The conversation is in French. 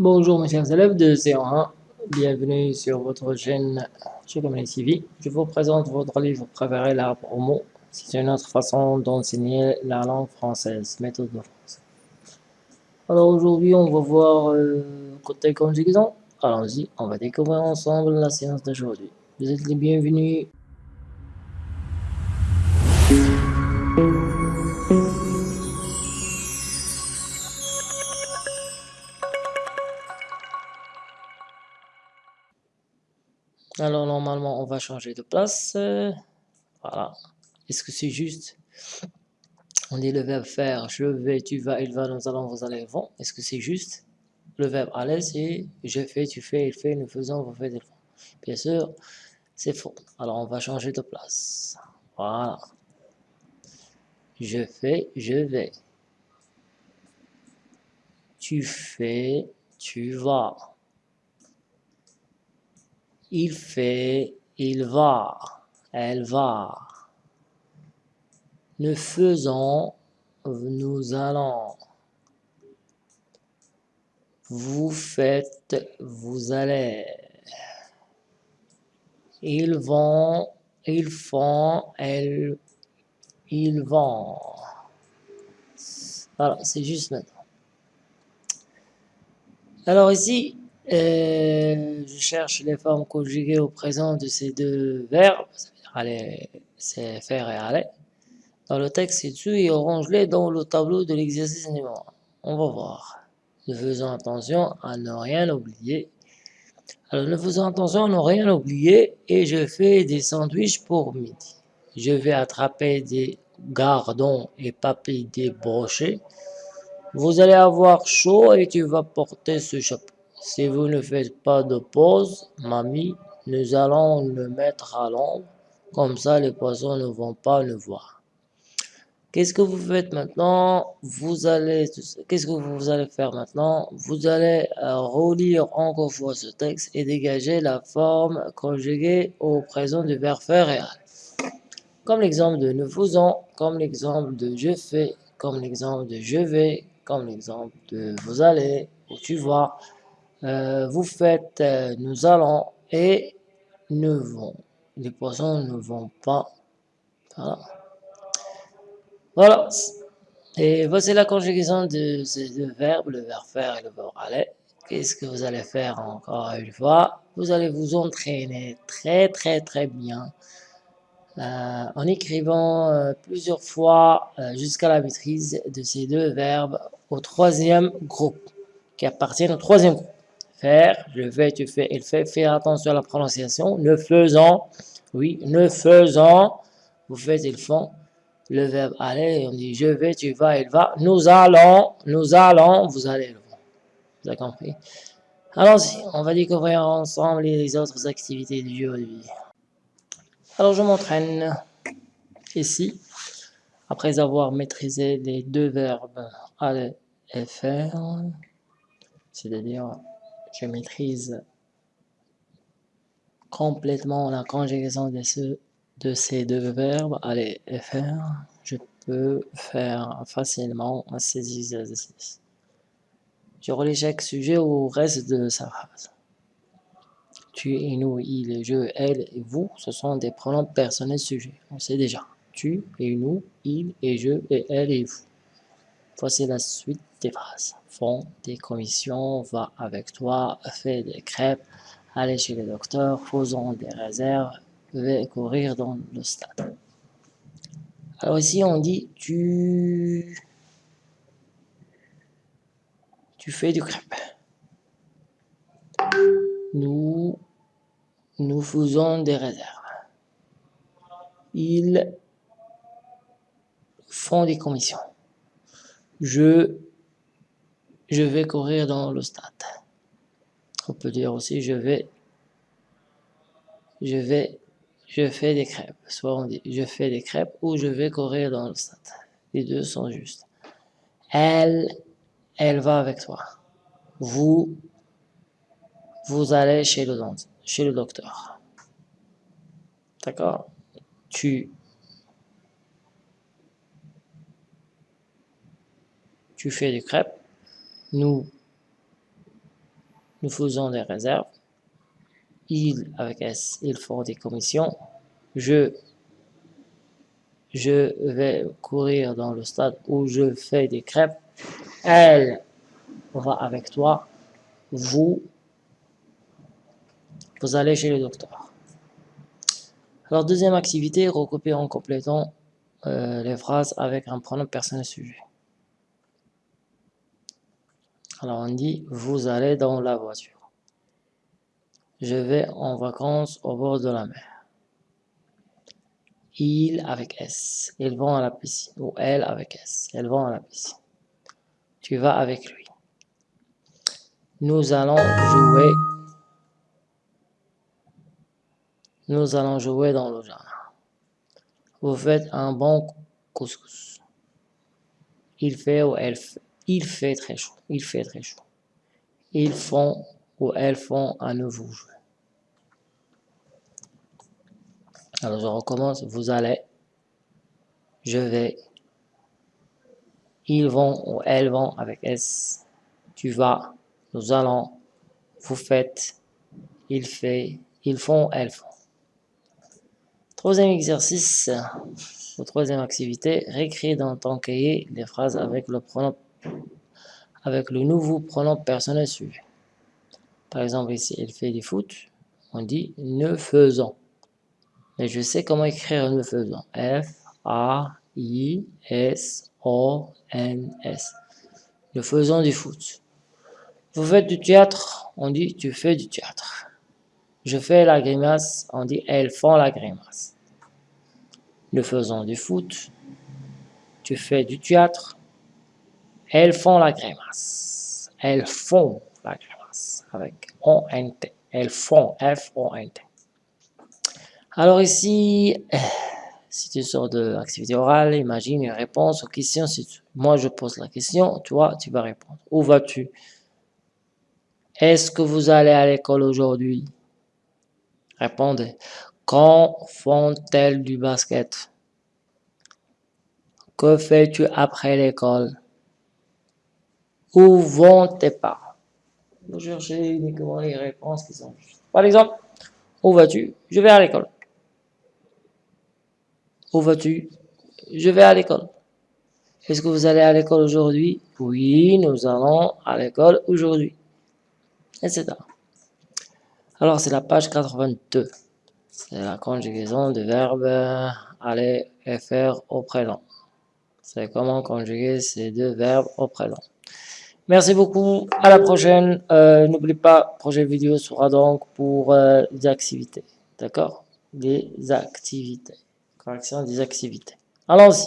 Bonjour mes chers élèves de C1, bienvenue sur votre chaîne Chocomel TV. Je vous présente votre livre préféré, l'arbre au mot. C'est une autre façon d'enseigner la langue française, méthode de France. Alors aujourd'hui, on va voir euh, côté conjugaison. Allons-y, on va découvrir ensemble la séance d'aujourd'hui. Vous êtes les bienvenus. Alors normalement, on va changer de place. Voilà. Est-ce que c'est juste? On dit le verbe faire, je vais, tu vas, il va, nous allons, vous allez, vont. Est-ce que c'est juste? Le verbe aller, c'est je fais, tu fais, il fait, nous faisons, vous faites, ils font. Bien sûr, c'est faux. Alors on va changer de place. Voilà. Je fais, je vais. Tu fais, tu vas. Il fait, il va, elle va. Nous faisons, nous allons. Vous faites, vous allez. Ils vont, ils font, elles, ils vont. Voilà, c'est juste maintenant. Alors ici, euh, je cherche les formes conjuguées au présent de ces deux verbes, c'est faire et aller. Dans le texte ci-dessus et orange-les dans le tableau de l'exercice numéro 1. On va voir. Nous faisons attention à ne rien oublier. Alors, nous faisons attention à ne rien oublier et je fais des sandwichs pour midi. Je vais attraper des gardons et papilles débrochés. Vous allez avoir chaud et tu vas porter ce chapeau. Si vous ne faites pas de pause, mamie, nous allons le mettre à l'ombre, comme ça les poissons ne vont pas le voir. Qu'est-ce que vous faites maintenant? Vous allez, qu'est-ce que vous allez faire maintenant? Vous allez euh, relire encore fois ce texte et dégager la forme conjuguée au présent du verbe faire réel. Comme l'exemple de nous faisons, comme l'exemple de je fais, comme l'exemple de je vais, comme l'exemple de vous allez, ou tu vas, euh, vous faites, euh, nous allons et ne vont. Les poissons ne vont pas. Voilà. voilà. Et voici la conjugaison de ces deux verbes, le verbe faire et le verbe aller. Qu'est-ce que vous allez faire encore une fois? Vous allez vous entraîner très très très bien euh, en écrivant plusieurs fois jusqu'à la maîtrise de ces deux verbes au troisième groupe, qui appartiennent au troisième groupe faire, je vais, tu fais, il fait, fais attention à la prononciation, ne faisons, oui, ne faisons, vous faites, ils font, le verbe aller, on dit je vais, tu vas, il va, nous allons, nous allons, vous allez, vous avez compris? Allons-y, on va découvrir ensemble les autres activités du jour Alors je m'entraîne ici, après avoir maîtrisé les deux verbes aller et faire, c'est-à-dire je maîtrise complètement la conjugaison de, ce, de ces deux verbes, aller et faire, je peux faire facilement ces exercices. Je relis chaque sujet au reste de sa phrase. Tu et nous, il, je, elle et vous, ce sont des pronoms personnels sujets. On sait déjà. Tu et nous, il et je et elle et vous. Voici la suite des phrases. Font des commissions, va avec toi, fait des crêpes, aller chez le docteur, faisons des réserves, vais courir dans le stade. Alors ici on dit tu tu fais du crêpe. Nous nous faisons des réserves. Ils font des commissions je, je vais courir dans le stade. On peut dire aussi je vais, je vais, je fais des crêpes. Soit on dit je fais des crêpes ou je vais courir dans le stade. Les deux sont justes. Elle, elle va avec toi. Vous, vous allez chez le, chez le docteur. D'accord? Tu, tu fais des crêpes, nous, nous faisons des réserves. Ils, avec S, ils font des commissions. Je, je vais courir dans le stade où je fais des crêpes. Elle va avec toi. Vous, vous allez chez le docteur. Alors, deuxième activité, recopier en complétant euh, les phrases avec un pronom personnel sujet. Alors, on dit, vous allez dans la voiture. Je vais en vacances au bord de la mer. Il avec S. Ils vont à la piscine. Ou elle avec S. Elles vont à la piscine. Tu vas avec lui. Nous allons jouer. Nous allons jouer dans le jardin. Vous faites un bon couscous. Il fait ou elle fait. Il fait très chaud. Il fait très chaud. Ils font ou elles font un nouveau. Alors je recommence. Vous allez. Je vais. Ils vont ou elles vont avec S. Tu vas nous allons, vous faites, il fait, ils font, elles font. Troisième exercice, ou troisième activité, réécris dans ton cahier les phrases avec le pronom, avec le nouveau pronom personnel suivi. Par exemple, ici, il fait du foot, on dit ne faisons. Mais je sais comment écrire ne faisons. F, A, I, S, O, N, S. Ne faisons du foot. Vous faites du théâtre, on dit tu fais du théâtre. Je fais la grimace, on dit elles font la grimace. Nous faisons du foot, tu fais du théâtre, elles font la grimace. Elles font la grimace avec O-N-T. Elles font F-O-N-T. Alors ici, c'est une sorte d'activité orale. Imagine une réponse aux questions. Moi, je pose la question, toi, tu vas répondre. Où vas-tu? Est-ce que vous allez à l'école aujourd'hui? Répondez. Quand font-elles du basket? Que fais-tu après l'école? Où vont tes parents Vous cherchez uniquement les réponses qui sont justes. Par exemple, où vas-tu? Je vais à l'école. Où vas-tu? Je vais à l'école. Est-ce que vous allez à l'école aujourd'hui? Oui, nous allons à l'école aujourd'hui etc. Alors, c'est la page 82. C'est la conjugaison du verbe aller et faire au présent. C'est comment conjuguer ces deux verbes au présent. Merci beaucoup. À la prochaine. Euh, n'oublie pas, projet vidéo sera donc pour euh, des activités. D'accord? Des activités. Correction des activités. Allons-y.